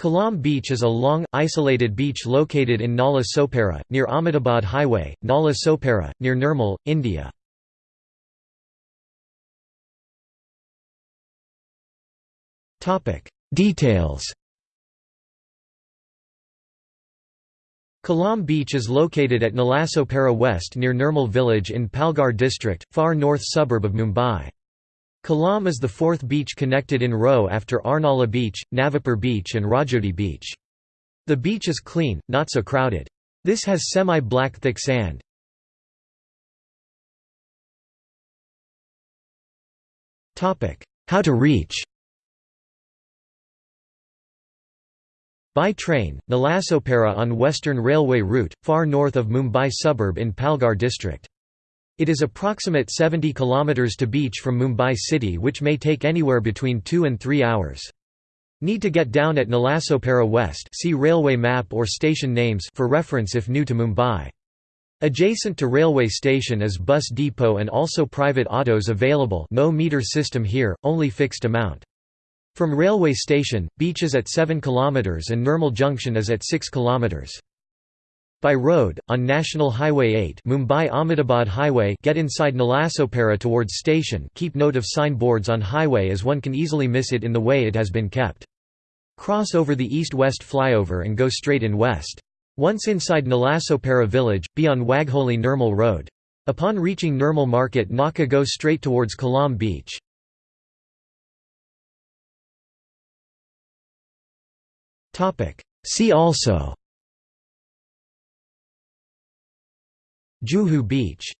Kalam Beach is a long, isolated beach located in Nala Sopara, near Ahmedabad Highway, Nala Sopara, near Nirmal, India. Details Kalam Beach is located at Nalasopara West near Nirmal village in Palghar district, far north suburb of Mumbai. Kalam is the fourth beach connected in row after Arnala Beach, Navapur Beach and Rajodi Beach. The beach is clean, not so crowded. This has semi-black thick sand. How to reach By train, Nalasopara on Western Railway route, far north of Mumbai suburb in Palghar district. It is approximate 70 km to beach from Mumbai city which may take anywhere between 2 and 3 hours. Need to get down at Nalasopara West see railway map or station names for reference if new to Mumbai. Adjacent to railway station is bus depot and also private autos available no meter system here, only fixed amount. From railway station, beach is at 7 km and Nirmal Junction is at 6 km. By road, on National Highway 8 Mumbai-Ahmedabad Highway get inside Nalasopara towards station keep note of signboards on highway as one can easily miss it in the way it has been kept. Cross over the east-west flyover and go straight in west. Once inside Nalasopara village, be on Wagholi Nirmal Road. Upon reaching Nirmal Market Naka go straight towards Kalam Beach. See also Juhu Beach